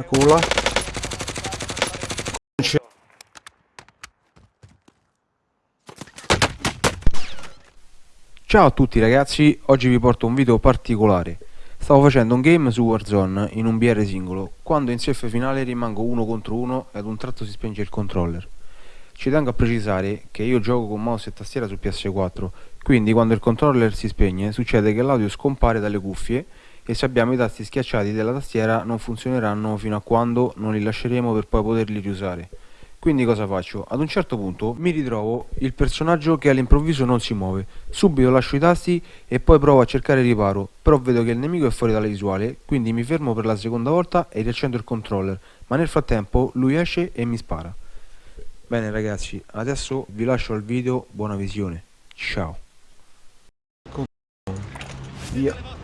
Eccolo là. Ciao a tutti ragazzi, oggi vi porto un video particolare. Stavo facendo un game su Warzone in un BR singolo, quando in safe finale rimango uno contro uno e ad un tratto si spenge il controller. Ci tengo a precisare che io gioco con mouse e tastiera su PS4, quindi quando il controller si spegne succede che l'audio scompare dalle cuffie e se abbiamo i tasti schiacciati della tastiera non funzioneranno fino a quando non li lasceremo per poi poterli riusare. Quindi cosa faccio? Ad un certo punto mi ritrovo il personaggio che all'improvviso non si muove. Subito lascio i tasti e poi provo a cercare riparo, però vedo che il nemico è fuori dalla visuale, quindi mi fermo per la seconda volta e riaccendo il controller, ma nel frattempo lui esce e mi spara. Bene ragazzi, adesso vi lascio al video, buona visione. Ciao. Via.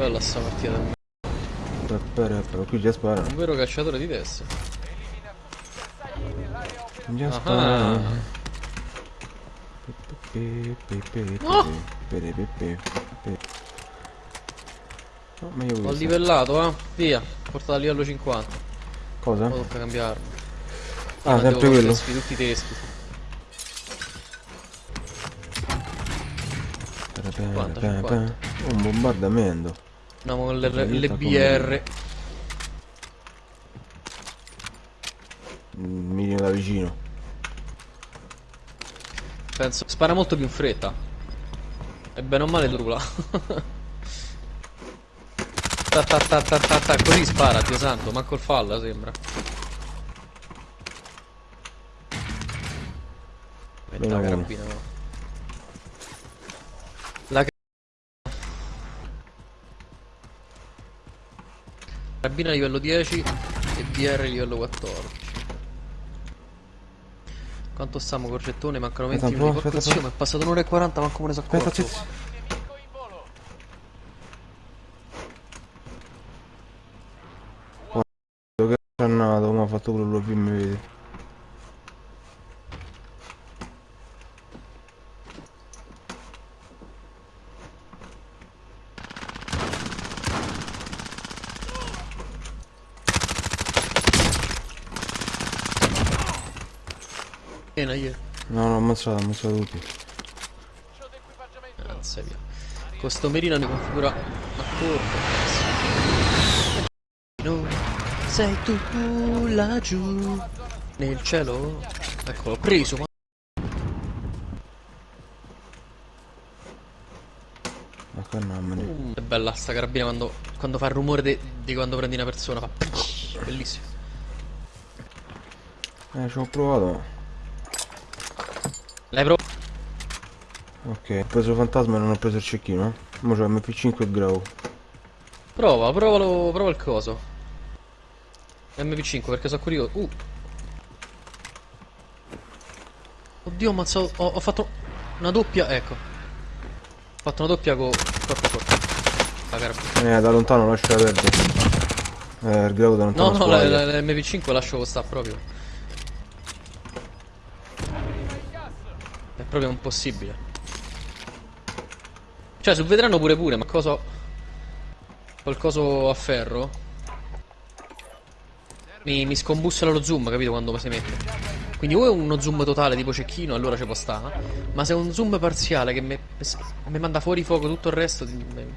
Bella sta partita. Però qui già spara. Un vero cacciatore di teste. Già spara. No! No, ma io livellato, eh. Via. Portato a livello 50. Cosa? Poi tocca cambiarlo. Ah, Ma sempre quello. teschi, tutti i teschi. Pe, 50, pe, pe. 50. Un bombardamento. Andiamo con le, BR. Mm, Mi viene da vicino. Penso. Spara molto più in fretta. E bene o male drula. ta, ta, ta, ta, ta, ta. Così spara, Dio santo. Manco il falla sembra. Metta la carabina, no. La ca- carabina livello 10 e BR livello 14. Quanto stiamo corgettone? Mancano 20 Aspetta un minuti. Porco aspetta, zio, è passato un'ora e 40, manco me ne so Aspetta, accorto. aspetta. Che ha fatto quello che mi vede. Ammazzato tutti. Anzi, via. Con sto merino ne configura a corto. No, sei tu laggiù nel cielo. Eccolo, preso. Ma... Mm, È bella sta carabina quando, quando fa il rumore di quando prendi una persona. Fa... Bellissimo. Eh, ci ho provato. L'hai provato? Ok, ho preso il fantasma e non ho preso il cecchino. Mo c'ho MP5 e Grau. Prova, provalo, prova il coso. MP5 perché sono curioso. Uh. Oddio, ammazzato. Ho, ho fatto una doppia. Ecco. Ho fatto una doppia con. Corpo corpo. La carabina. Eh, da lontano lascia perdere. Eh, il Grau da lontano No, no, la, squaglia. la- la MP5 lascio sta proprio. È proprio impossibile. Cioè, sul veterano pure pure, ma cosa. Col coso a ferro. Mi, mi scombussola lo zoom, capito? Quando si mette. Quindi o è uno zoom totale tipo cecchino, allora ci può stare. Ma se è un zoom parziale che mi, manda fuori fuoco tutto il resto. Non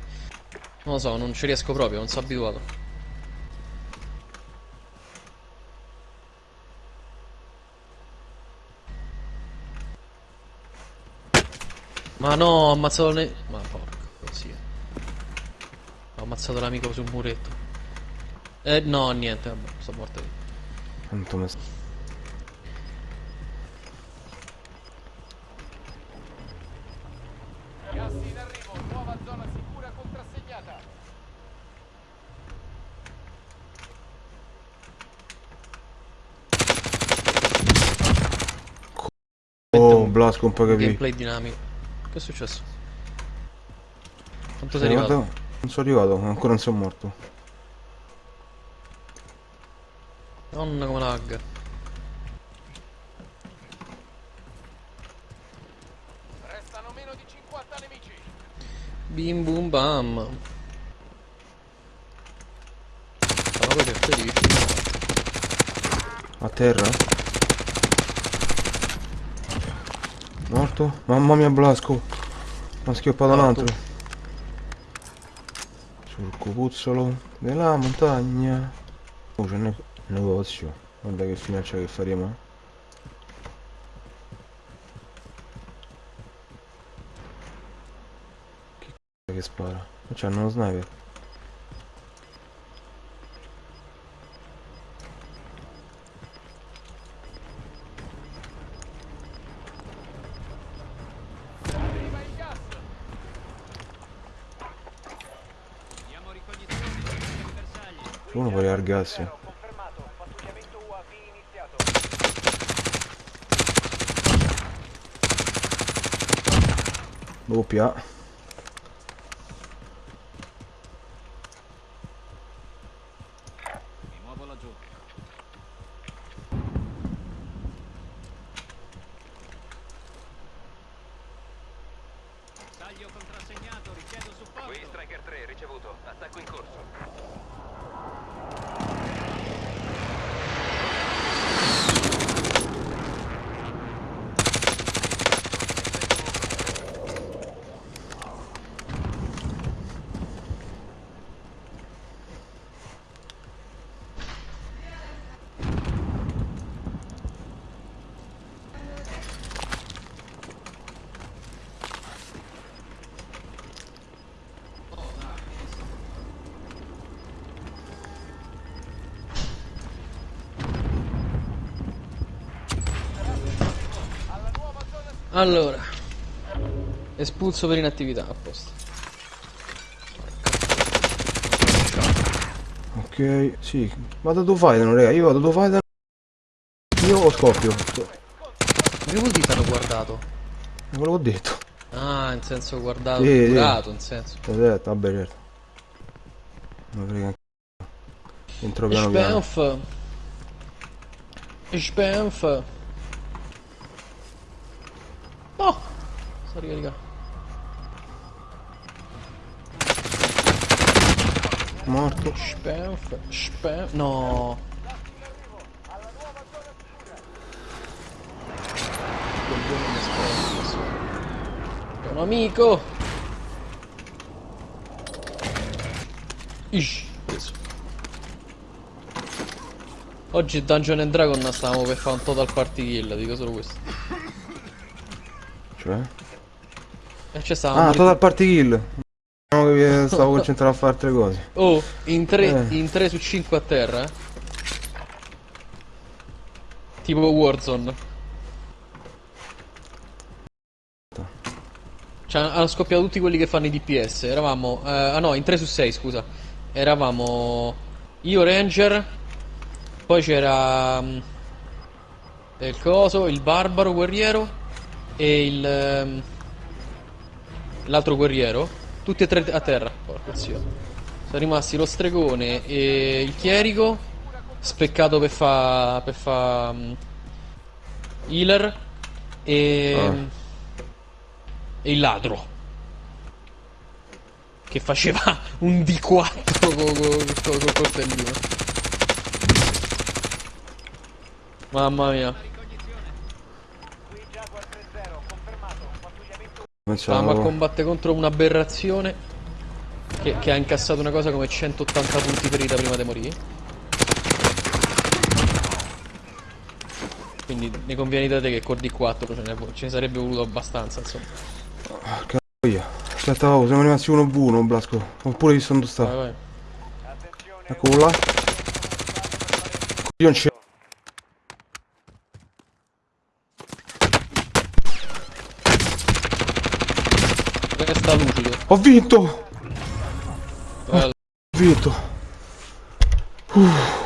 lo so, non ci riesco proprio, non sono abituato. Ma no, ho ammazzato ne... Ma porco, così. Ho ammazzato l'amico sul muretto. Eh, no, niente, vabbè, sono morto io. Quanto mi... Gas in arrivo, nuova zona sicura contrassegnata. Oh, Blasco un po' capì. Gameplay dinamico. Che è successo? Quanto sei Eh, arrivato? guarda, non sono arrivato, ancora non sono morto. Madonna come lag. Restano meno di 50 nemici. Bim bum bam. A terra? Morto? Mamma mia Blasco. Mi ha schioppato un altro. Sul cupuzzolo della montagna. Oh c'è un negozio. Guarda che fine c'è che faremo. Che c***o che spara? Ma c'hanno uno sniper. Arriva il gas. C'è uno. Confermato, pattugliamento UAV iniziato. Doppia. Allora. Espulso per inattività, a posto. Ok, sì. Vado dove fai, non raga, io vado dove fai. Io o scoppio. Ma che vuol dire t'hanno guardato? È quello che ho detto. Ah, in senso guardato, Sì, sì. durato, in senso. Aspetta, vabbè certo. Non frega. Entro piano piano. Spenf. Spenf. Oh! Sto ricaricando. Morto. Spenf. Spenf. No. È un amico. Ish. Preso. Oggi Dungeon and Dragon stavamo per fare un total party kill, dico solo questo. Cioè? E c'è stavamo. Ah, total party kill. Che stavo concentrato a fare altre cose. Oh, in 3 Eh. in 3 su 5 a terra. eh. Tipo Warzone. Cioè, hanno scoppiato tutti quelli che fanno i DPS. Eravamo. eh, ah no, in 3 su 6, scusa. Eravamo. Io Ranger. Poi c'era. mm, Il coso, il barbaro guerriero. E il. ehm, L'altro guerriero. Tutti e tre a terra. Porca zio. Sono rimasti lo stregone e il chierico. Speccato per fa. per fa. mm, healer. E. Ah. E il ladro. Che faceva un D4 con col coltellino. Mamma mia. Pattugliamento Stavamo a combattere contro un'aberrazione che, che ha incassato una cosa come 180 punti ferita prima di morire. Quindi ne conviene da te che col D4 ce ne, ce ne sarebbe voluto abbastanza, insomma. Via. Aspetta, oh, siamo rimasti uno v uno, Blasco. Oppure visto dove Vai, sta. vai. Attenzione, Eccolo là. Io non c'è. Resta lucido. Ho vinto! Bello. Ho vinto. Uff.